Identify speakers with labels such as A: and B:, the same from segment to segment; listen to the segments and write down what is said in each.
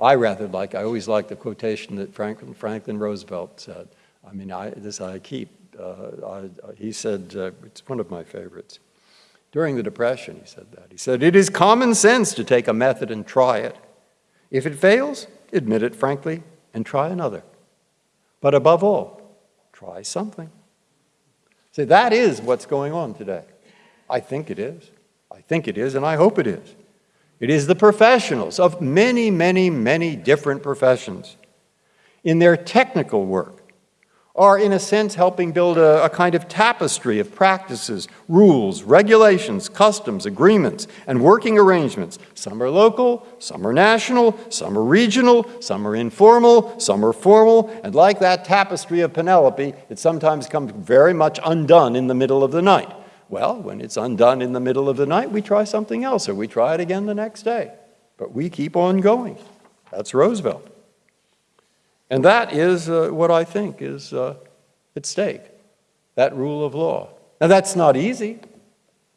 A: I rather like, I always like the quotation that Franklin, Franklin Roosevelt said. I mean, I, this I keep. Uh, I, he said, uh, it's one of my favorites. During the Depression, he said that. He said, it is common sense to take a method and try it. If it fails, admit it frankly and try another. But above all, try something. See, that is what's going on today. I think it is. I think it is, and I hope it is. It is the professionals of many, many, many different professions in their technical work are, in a sense, helping build a, a, kind of tapestry of practices, rules, regulations, customs, agreements, and working arrangements. Some are local, some are national, some are regional, some are informal, some are formal, and like that tapestry of Penelope, it sometimes comes very much undone in the middle of the night. Well, when it's undone in the middle of the night, we try something else, or we try it again the next day. But we keep on going. That's Roosevelt. And that is uh, what I think is uh, at stake, that rule of law. Now that's not easy.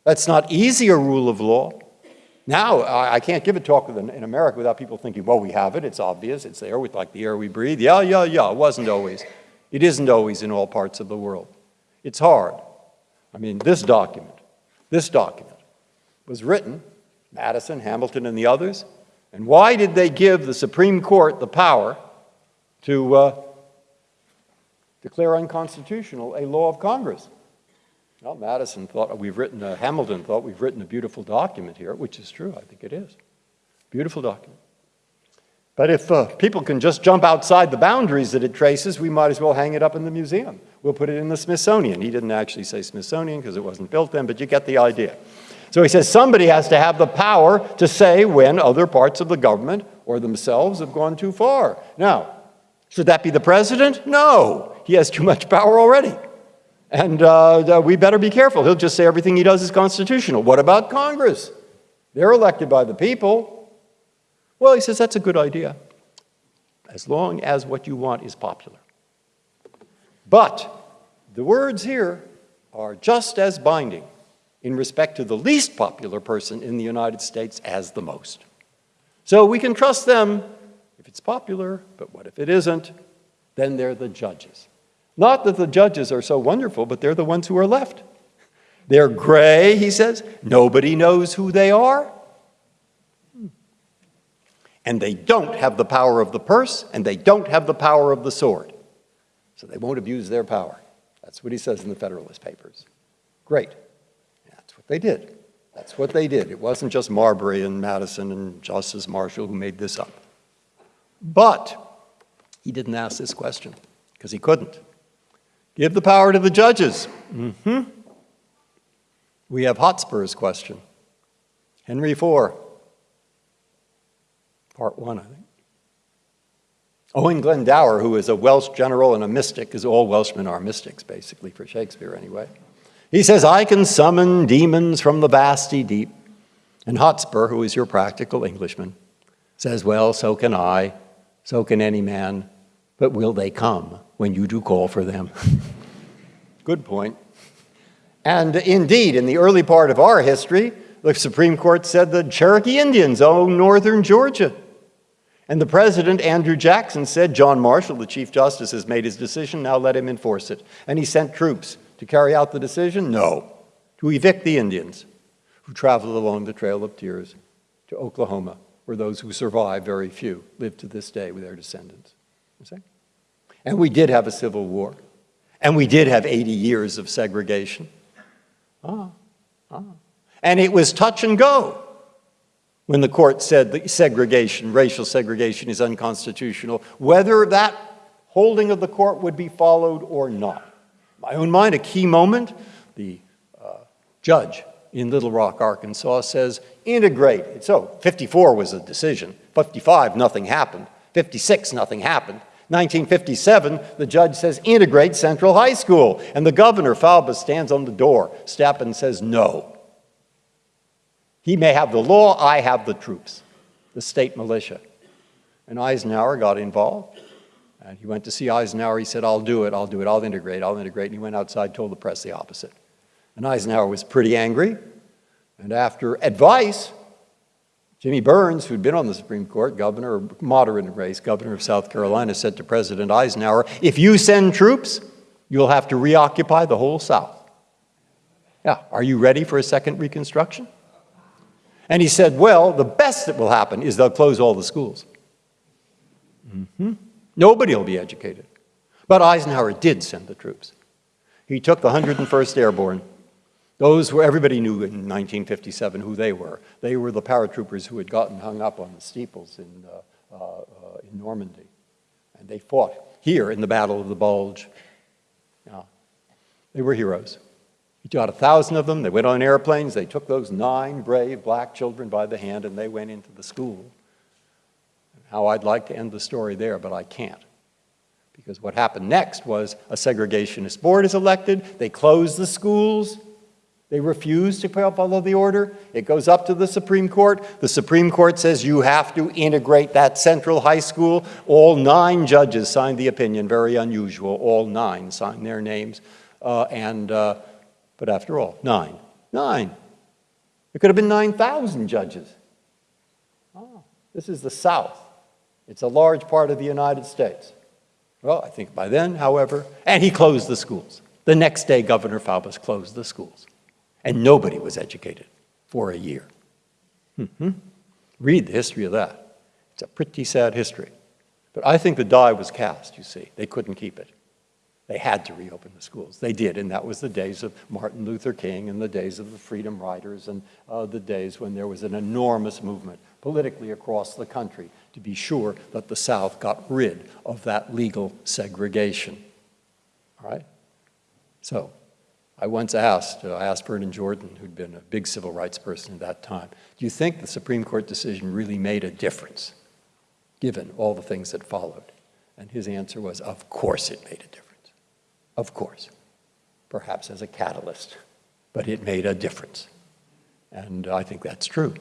A: That's not easy, a rule of law. Now, I, can't give a talk in, in America without people thinking, well, we have it, it's obvious, it's there with like the air we breathe. Yeah, yeah, yeah, it wasn't always. It isn't always in all parts of the world. It's hard. I mean, this document, this document was written, Madison, Hamilton, and the others, and why did they give the Supreme Court the power to uh, declare unconstitutional a law of Congress. Well, Madison thought we've written, uh, Hamilton thought we've written a beautiful document here, which is true, I think it is. Beautiful document. But if uh, people can just jump outside the boundaries that it traces, we might as well hang it up in the museum. We'll put it in the Smithsonian. He didn't actually say Smithsonian because it wasn't built then, but you get the idea. So he says somebody has to have the power to say when other parts of the government or themselves have gone too far. Now, should that be the president? No, he has too much power already. And uh, we better be careful. He'll just say everything he does is constitutional. What about Congress? They're elected by the people. Well, he says that's a good idea, as long as what you want is popular. But the words here are just as binding in respect to the least popular person in the United States as the most. So we can trust them if it's popular, but what if it isn't? Then they're the judges. Not that the judges are so wonderful, but they're the ones who are left. They're gray, he says. Nobody knows who they are. And they don't have the power of the purse, and they don't have the power of the sword. So they won't abuse their power. That's what he says in the Federalist Papers. Great. That's what they did. That's what they did. It wasn't just Marbury and Madison and Justice Marshall who made this up. But he didn't ask this question because he couldn't. Give the power to the judges. Mm -hmm. We have Hotspur's question. Henry IV, part one, I think. Owen Glendower, who is a Welsh general and a mystic, as all Welshmen are mystics, basically, for Shakespeare anyway. He says, I can summon demons from the vasty deep. And Hotspur, who is your practical Englishman, says, well, so can I so can any man, but will they come when you do call for them? Good point. And indeed, in the early part of our history, the Supreme Court said the Cherokee Indians own northern Georgia. And the president, Andrew Jackson, said, John Marshall, the Chief Justice, has made his decision, now let him enforce it. And he sent troops to carry out the decision? No, to evict the Indians who traveled along the Trail of Tears to Oklahoma where those who survived, very few, live to this day with their descendants. And we did have a civil war. And we did have 80 years of segregation. Ah, ah. And it was touch and go when the court said that segregation, racial segregation is unconstitutional, whether that holding of the court would be followed or not. In my own mind, a key moment, the uh, judge in Little Rock, Arkansas says integrate. So 54 was a decision. 55, nothing happened. 56, nothing happened. 1957, the judge says integrate Central High School. And the governor, Faubus, stands on the door, and says no. He may have the law, I have the troops, the state militia. And Eisenhower got involved. And he went to see Eisenhower. He said, I'll do it, I'll do it, I'll integrate, I'll integrate. And he went outside, told the press the opposite. And Eisenhower was pretty angry. And after advice, Jimmy Byrnes, who'd been on the Supreme Court, governor, moderate race, governor of South Carolina, said to President Eisenhower, if you send troops, you'll have to reoccupy the whole South. Yeah, are you ready for a second Reconstruction? And he said, well, the best that will happen is they'll close all the schools. Mm -hmm. Nobody will be educated. But Eisenhower did send the troops. He took the 101st Airborne. Those were, everybody knew in 1957 who they were. They were the paratroopers who had gotten hung up on the steeples in, uh, uh, uh, in Normandy. And they fought here in the Battle of the Bulge. Yeah. They were heroes. He got a thousand of them. They went on airplanes. They took those nine brave black children by the hand and they went into the school. How I'd like to end the story there, but I can't. Because what happened next was a segregationist board is elected. They close the schools. They refuse to follow the order. It goes up to the Supreme Court. The Supreme Court says you have to integrate that central high school. All nine judges signed the opinion, very unusual. All nine signed their names. Uh, and uh, but after all, nine. Nine. It could have been 9,000 judges. Oh, this is the South. It's a large part of the United States. Well, I think by then, however, and he closed the schools. The next day, Governor Faubus closed the schools. And nobody was educated for a year. Mm -hmm. Read the history of that. It's a pretty sad history. But I think the die was cast, you see. They couldn't keep it. They had to reopen the schools. They did, and that was the days of Martin Luther King and the days of the Freedom Riders and uh, the days when there was an enormous movement politically across the country to be sure that the South got rid of that legal segregation. All right? So I once asked, uh, I asked Vernon Jordan, who'd been a big civil rights person at that time, do you think the Supreme Court decision really made a difference, given all the things that followed? And his answer was, of course it made a difference. Of course, perhaps as a catalyst, but it made a difference. And I think that's true.